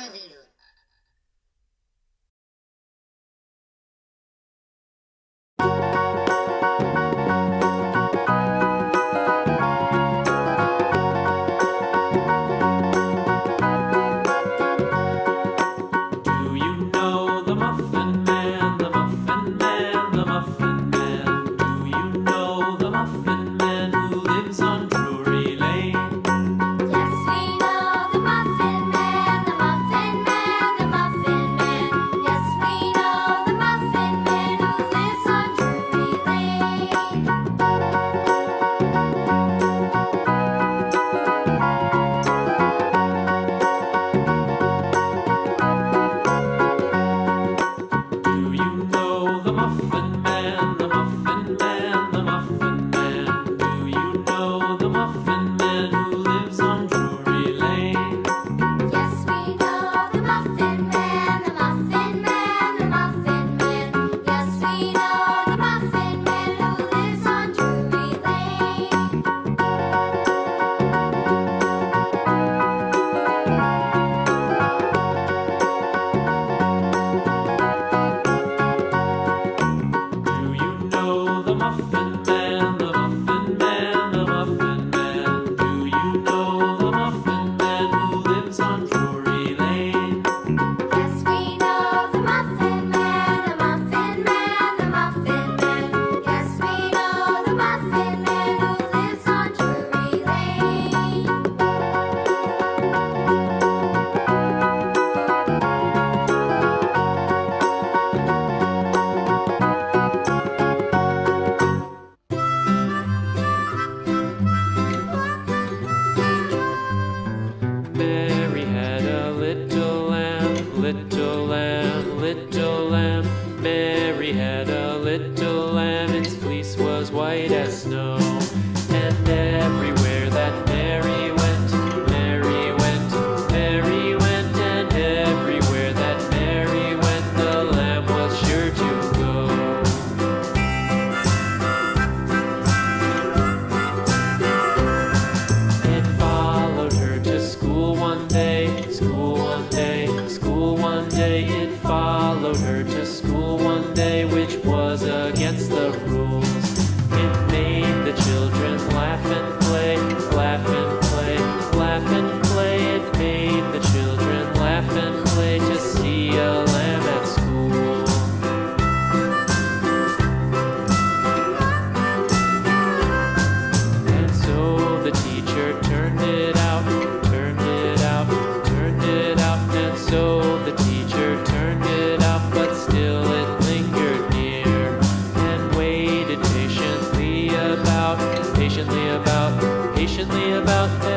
sabido. Little lamb, little was against the rules. About,